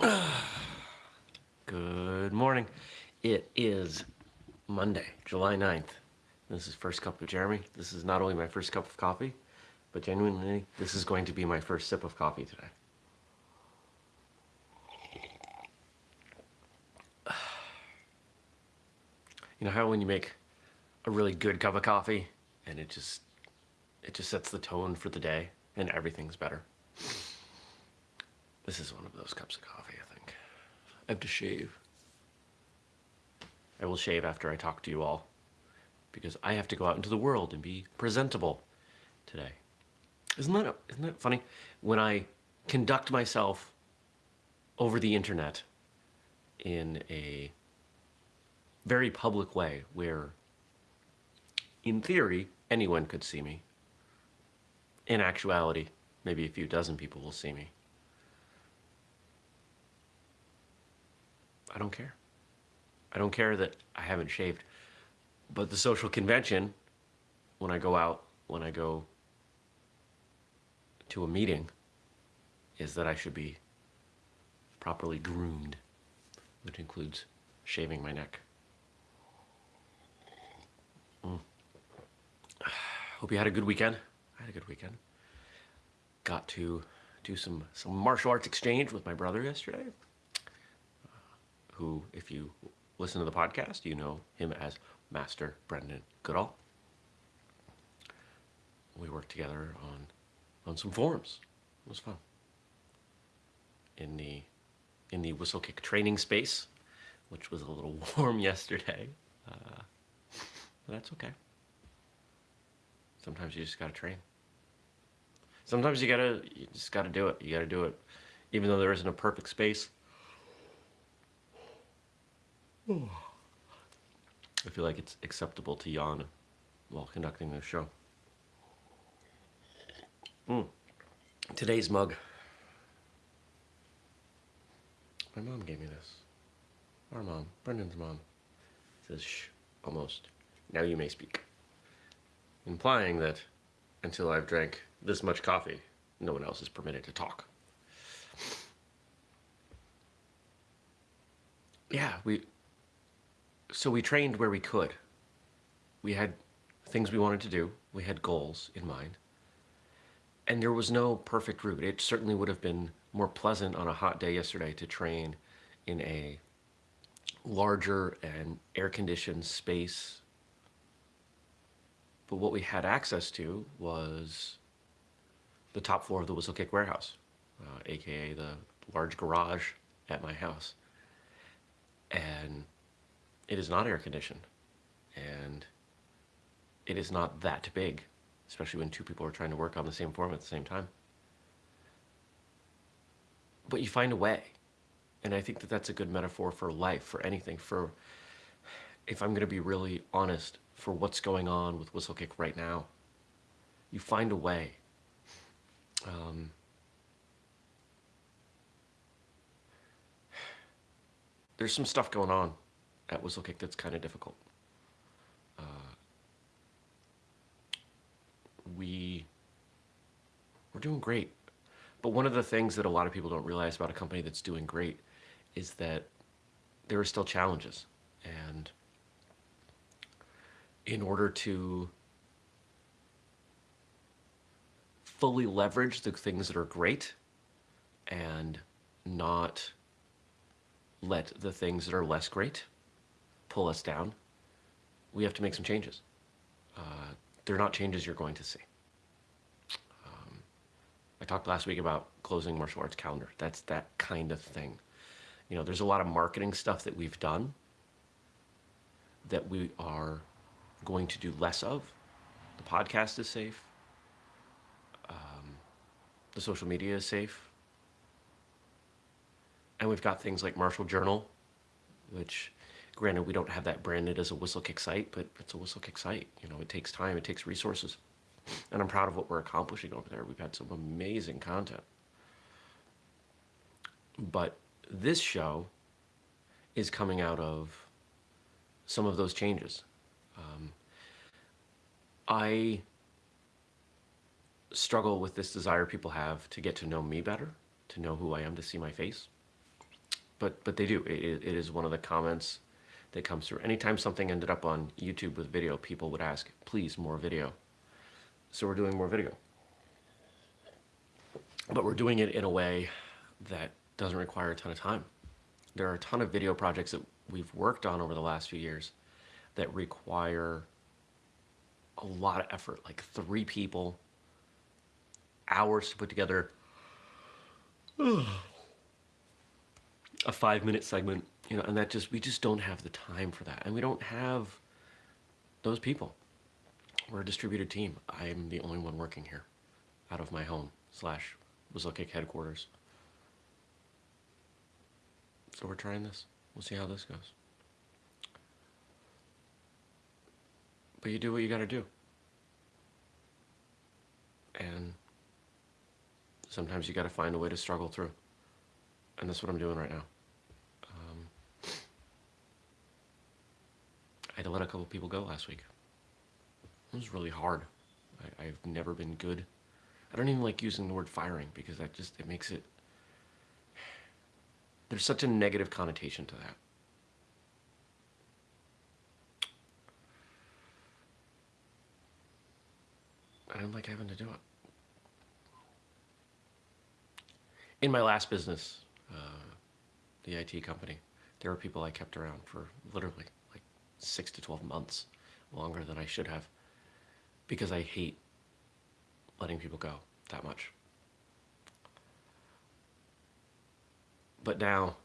Good morning. It is Monday, July 9th. This is First Cup of Jeremy. This is not only my first cup of coffee, but genuinely, this is going to be my first sip of coffee today. You know how when you make a really good cup of coffee and it just it just sets the tone for the day and everything's better. This is one of those cups of coffee, I think. I have to shave. I will shave after I talk to you all because I have to go out into the world and be presentable today. Isn't that, isn't that funny? When I conduct myself over the internet in a very public way where, in theory, anyone could see me. In actuality, maybe a few dozen people will see me. I don't care. I don't care that I haven't shaved. But the social convention, when I go out, when I go to a meeting, is that I should be properly groomed, which includes shaving my neck. Mm. Hope you had a good weekend. I had a good weekend. Got to do some, some martial arts exchange with my brother yesterday who, if you listen to the podcast, you know him as Master Brendan Goodall. We worked together on on some forums. It was fun. In the in the whistlekick training space, which was a little warm yesterday. Uh, that's okay. Sometimes you just gotta train. Sometimes you gotta you just gotta do it. You gotta do it, even though there isn't a perfect space. I feel like it's acceptable to yawn while conducting this show. Mm. Today's mug. My mom gave me this. Our mom, Brendan's mom. It says, shh, almost. Now you may speak. Implying that until I've drank this much coffee, no one else is permitted to talk. Yeah, we so we trained where we could. We had things we wanted to do. We had goals in mind. And there was no perfect route. It certainly would have been more pleasant on a hot day yesterday to train in a larger and air-conditioned space. But what we had access to was the top floor of the Whistlekick warehouse, uh, aka the large garage at my house. And it is not air conditioned and it is not that big, especially when two people are trying to work on the same form at the same time. But you find a way. And I think that that's a good metaphor for life, for anything, for, if I'm going to be really honest, for what's going on with Whistlekick right now. You find a way. Um, there's some stuff going on at Whistlekick that's kind of difficult. Uh, we, we're doing great. But one of the things that a lot of people don't realize about a company that's doing great is that there are still challenges. And in order to fully leverage the things that are great and not let the things that are less great pull us down, we have to make some changes. Uh, they're not changes you're going to see. Um, I talked last week about closing martial arts calendar. That's that kind of thing. You know, there's a lot of marketing stuff that we've done that we are going to do less of. The podcast is safe. Um, the social media is safe. And we've got things like Martial Journal, which Granted, we don't have that branded as a whistlekick site, but it's a whistlekick site. You know, it takes time, it takes resources. And I'm proud of what we're accomplishing over there. We've had some amazing content. But this show is coming out of some of those changes. Um, I struggle with this desire people have to get to know me better, to know who I am, to see my face. but but they do. It, it is one of the comments that comes through. Anytime something ended up on YouTube with video, people would ask, please, more video. So we're doing more video. But we're doing it in a way that doesn't require a ton of time. There are a ton of video projects that we've worked on over the last few years that require a lot of effort, like three people, hours to put together a five minute segment, you know, and that just, we just don't have the time for that. And we don't have those people. We're a distributed team. I'm the only one working here out of my home slash Whistlekick headquarters. So we're trying this. We'll see how this goes. But you do what you gotta do. And sometimes you gotta find a way to struggle through. And that's what I'm doing right now. Um, I had to let a couple people go last week. It was really hard. I, I've never been good. I don't even like using the word firing because that just, it makes it, there's such a negative connotation to that. I don't like having to do it. In my last business, uh, the IT company, there were people I kept around for literally six to 12 months, longer than I should have, because I hate letting people go that much. But now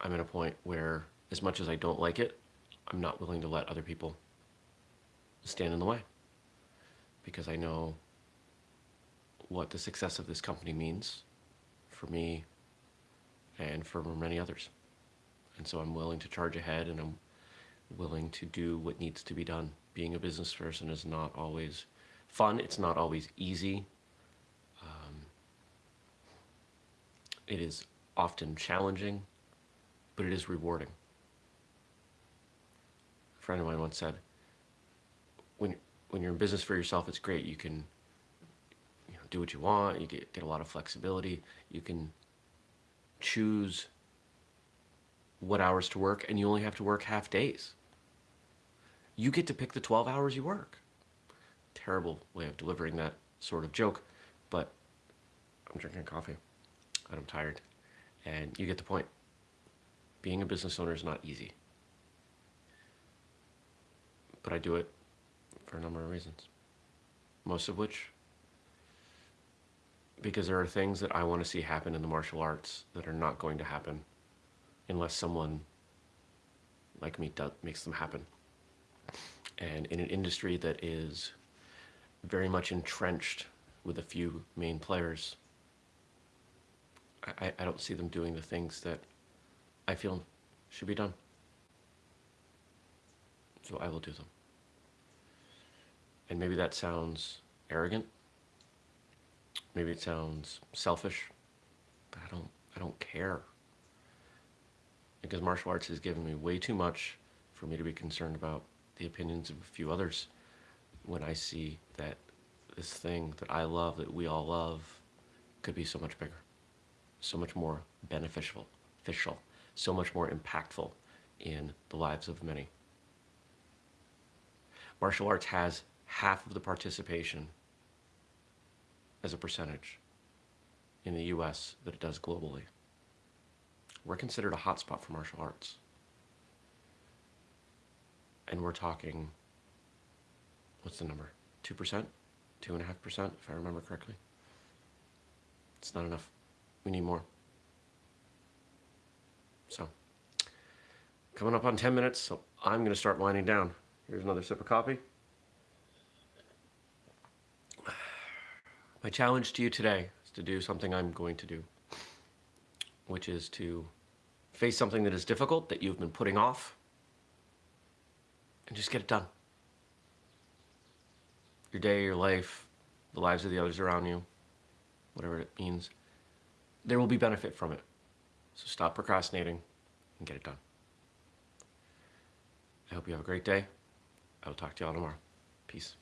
I'm at a point where, as much as I don't like it, I'm not willing to let other people stand in the way because I know what the success of this company means for me and for many others. And so I'm willing to charge ahead and I'm willing to do what needs to be done. Being a business person is not always fun. It's not always easy. Um, it is often challenging, but it is rewarding. A friend of mine once said, when, when you're in business for yourself, it's great. You can you know, do what you want. You get, get a lot of flexibility. You can choose what hours to work and you only have to work half days. You get to pick the 12 hours you work. Terrible way of delivering that sort of joke, but I'm drinking coffee and I'm tired. And you get the point. Being a business owner is not easy. But I do it for a number of reasons. Most of which because there are things that I want to see happen in the martial arts that are not going to happen unless someone like me does, makes them happen. And in an industry that is very much entrenched with a few main players, I, I don't see them doing the things that I feel should be done. So I will do them. And maybe that sounds arrogant, Maybe it sounds selfish, but I don't, I don't care. Because martial arts has given me way too much for me to be concerned about the opinions of a few others when I see that this thing that I love, that we all love, could be so much bigger, so much more beneficial, official, so much more impactful in the lives of many. Martial arts has half of the participation as a percentage in the US that it does globally. We're considered a hotspot for martial arts. And we're talking, what's the number? 2%? 2.5%, if I remember correctly. It's not enough. We need more. So, coming up on 10 minutes, so I'm going to start winding down. Here's another sip of coffee. My challenge to you today is to do something I'm going to do, which is to face something that is difficult that you've been putting off and just get it done. Your day, your life, the lives of the others around you, whatever it means, there will be benefit from it. So stop procrastinating and get it done. I hope you have a great day. I will talk to you all tomorrow. Peace.